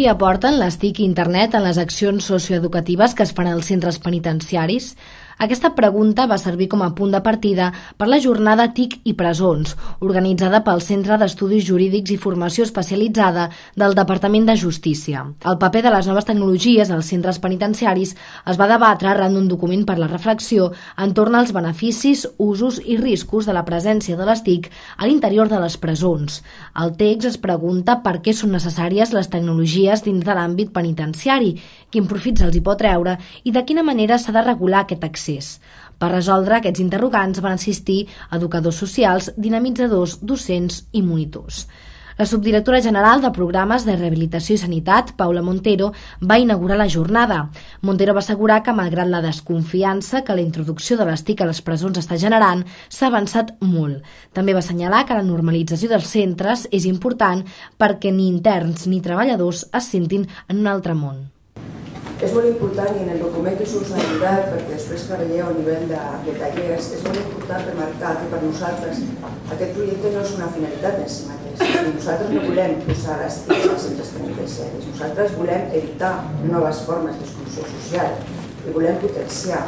qui aporten les TIC i internet en les accions socioeducatives que es fan als centres penitenciaris? Aquesta pregunta va servir com a punt de partida per la jornada TIC i presons, organitzada pel Centre d'Estudis Jurídics i Formació Especialitzada del Departament de Justícia. El paper de les noves tecnologies als centres penitenciaris es va debatre arran d'un document per la reflexió entorn als beneficis, usos i riscos de la presència de les TIC a l'interior de les presons. El text es pregunta per què són necessàries les tecnologies dins de l'àmbit penitenciari, quin profit se'ls hi pot treure i de quina manera s'ha de regular aquest accés accés. Per resoldre aquests interrogants van assistir educadors socials, dinamitzadors, docents i monitors. La subdirectora general de Programes de Rehabilitació i Sanitat, Paula Montero, va inaugurar la jornada. Montero va assegurar que, malgrat la desconfiança que la introducció de les TIC a les presons està generant, s'ha avançat molt. També va assenyalar que la normalització dels centres és important perquè ni interns ni treballadors es sentin en un altre món. És molt important, i en el document que us ha ajudat, perquè després treballeu a nivell de, de tallers, és molt important remarcar que per nosaltres aquest projecte no és una finalitat en si mateix. Nosaltres no volem posar les TICs als centres penitenciaris, nosaltres volem evitar noves formes d'exclusió social i volem potenciar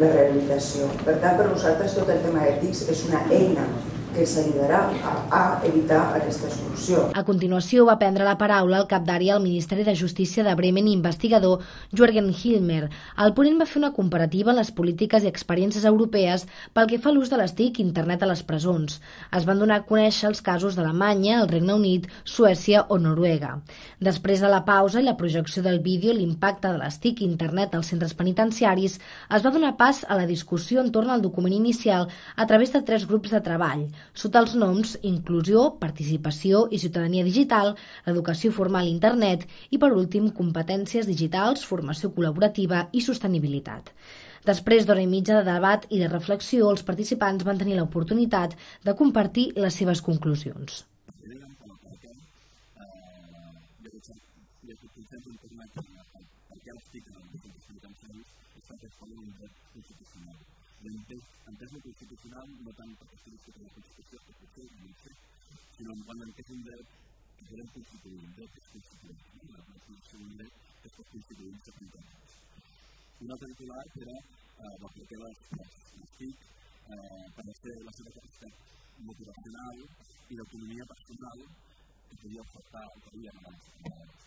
la rehabilitació. Per tant, per nosaltres tot el tema de TICs és una eina que s'ajudarà a, a evitar aquesta solució. A continuació va prendre la paraula el cap d'àrea al Ministeri de Justícia de Bremen i investigador Jürgen Hilmer. El ponent va fer una comparativa en les polítiques i experiències europees pel que fa a l'ús de les TIC i internet a les presons. Es van donar a conèixer els casos d'Alemanya, el Regne Unit, Suècia o Noruega. Després de la pausa i la projecció del vídeo l'impacte de les TIC i internet als centres penitenciaris, es va donar pas a la discussió entorn al document inicial a través de tres grups de treball sota els noms Inclusió, Participació i Ciutadania Digital, l'educació formal a internet i, per últim, competències digitals, formació col·laborativa i sostenibilitat. Després d'hora i mitja de debat i de reflexió, els participants van tenir l'oportunitat de compartir les seves conclusions. la Constitució, peso constitucional, no tanto a aquellos que constitución que dice, sino van a entender que constituyente es constituyente, la constitución es constituyente constituyente. Una era las ah, para la y la autonomía personal que podía ofertar, podía ganar las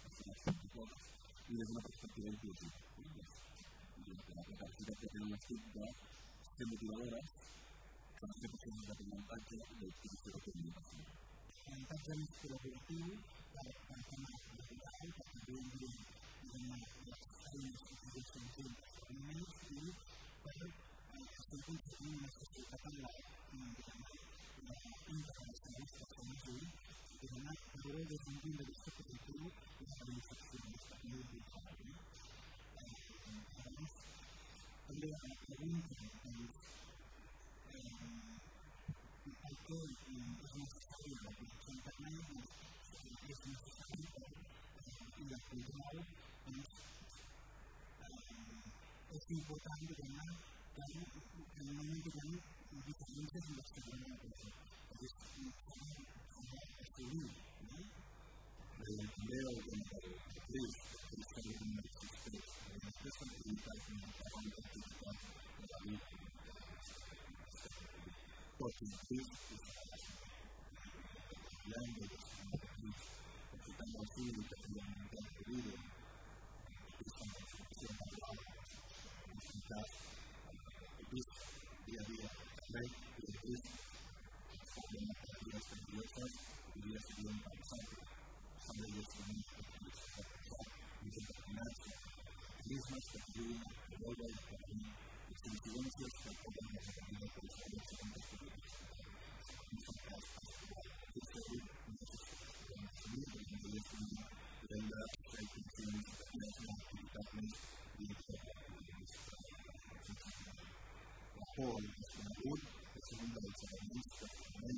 personas y desde una perspectiva inclusiva. La capacidad que tenemos TIC de motivadoras con las represiones de la infancia de servicio de comunicación. La infancia es la infancia es natural, que también viene de las áreas que se desempeñan en las comunidades y para hacer construir una sociedad en la internacionalista con el sur, que además logró defender de la there at the weekend and um, I did in Dallas, Florida, which is the language that is necessary in la cultura es es importante ganar ganar ganar diferencias en los Thank you. полный автомобиль, если вы даете возможность и